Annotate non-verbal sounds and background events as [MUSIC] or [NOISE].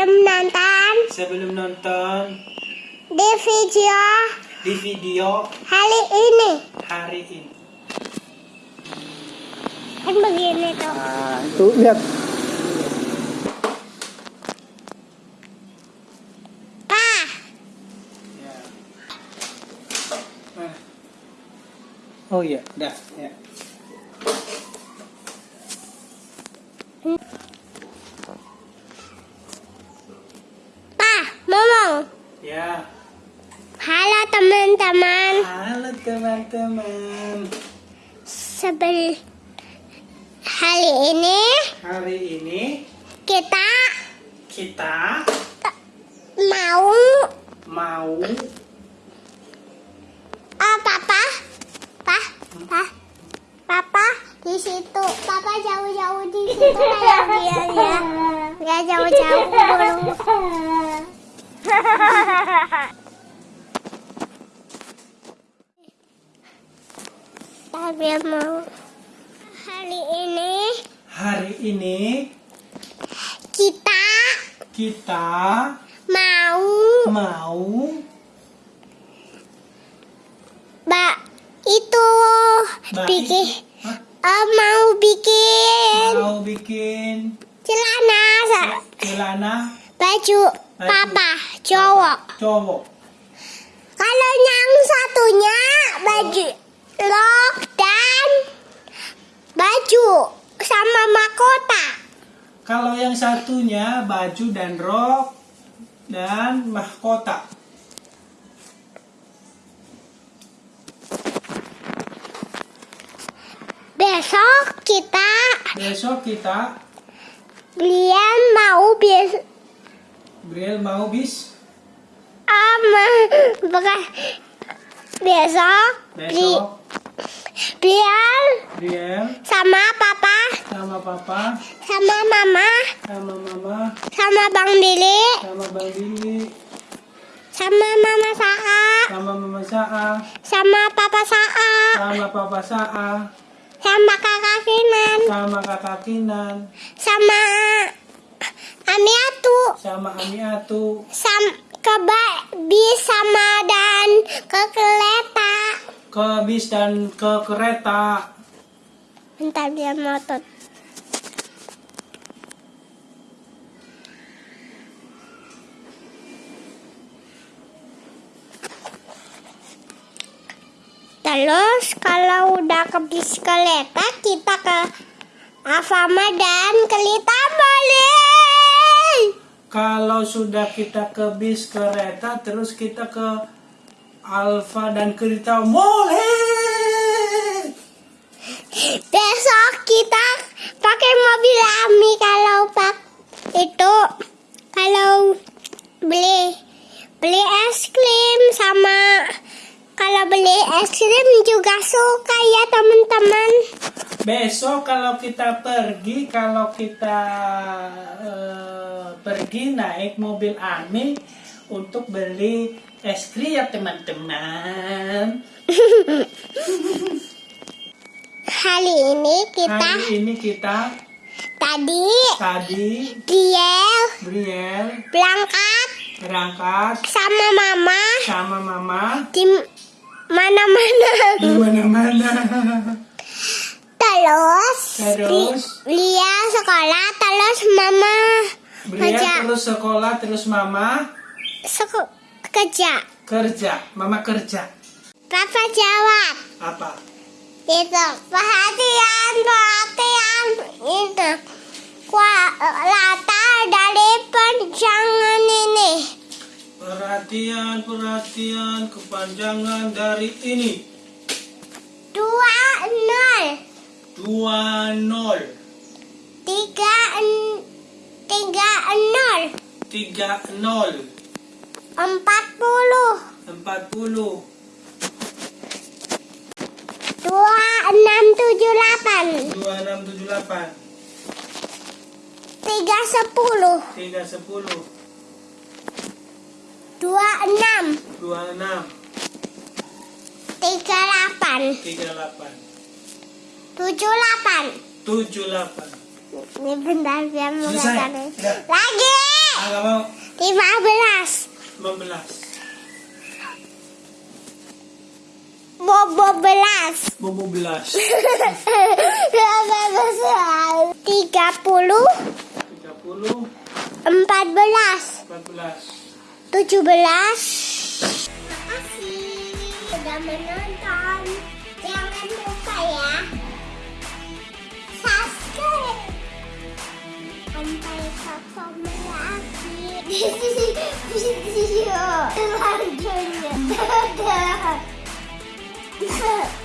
sebelum nonton. Sebelum nonton. Di video. Di video. Hari ini. Hari ini. Kan begini tuh. Nah, tuh lihat. Ya. Nah. Oh iya dah ya. Teman-teman. Halo teman-teman. Sebel hari ini Hari ini kita kita mau mau ah papa, pa, pa, papa di situ. Papa jauh-jauh di situ kayak dia ya. Nggak jauh-jauh dulu. [LAUGHS] Tapi mau hari ini. Hari ini kita kita mau mau Mbak itu Mbak, bikin eh, mau bikin mau bikin celana sa- celana. Baju papa. cowok. cowok. Kalau yang satunya baju rok dan baju sama mahkota. Kalau yang satunya baju dan rok dan mahkota. Besok kita Besok kita Brian mau bis Briel mau bis um, [LAUGHS] bukan besok Bri, Brian Briel sama papa. Sama papa. Sama mama. Sama mama. Sama bang Billy. Sama bang Billy. Sama mama Saa sama mama Saa sama papa Saa sama papa Saa sama kakak Kinan. Sama kakak Kinan. Sama Ami Atu. Sama Ami Atu. Sam ke ba- bis sama dan ke kereta ke bis dan ke kereta Bentar dia motot. Terus kalau udah ke bis kereta kita ke Alfama dan ke Litamali. kalau sudah kita ke bis kereta terus kita ke Alfa dan kereta boleh Besok kita pakai mobil Ami kalau pak itu kalau beli beli es krim sama kalau beli es krim juga suka ya teman-teman. Besok kalau kita pergi, kalau kita eh, pergi naik mobil Ami untuk beli es krim ya teman-teman. Hari ini kita Hari ini kita tadi tadi dia Briel berangkat berangkat sama mama sama mama di mana-mana. di mana-mana. Terus, Terus dia sekolah terus mama Briel terus sekolah terus mama Seko- kerja. kerja. Mama kerja. Papa jawab Apa? itu perhatian perhatian itu latar dari panjangan ini Perhatian, perhatian, kepanjangan dari ini. dua nol dua nol tiga tiga nol tiga nol empat puluh. Empat puluh. Dua enam tujuh delapan. Dua enam tujuh delapan. Tiga sepuluh. Tiga sepuluh. Dua enam. Dua enam. Tiga delapan. Tiga delapan. Tujuh delapan. Tujuh delapan. Ini bentar biar mulai lagi. Ah mau. Lima belas lima belas bobo belas. Bobo belas. Tiga puluh 30, empat belas 14. tujuh belas. Makasih sudah menonton. Jangan lupa ya subscribe. Sampai ketemu lagi di video selanjutnya. Dadah.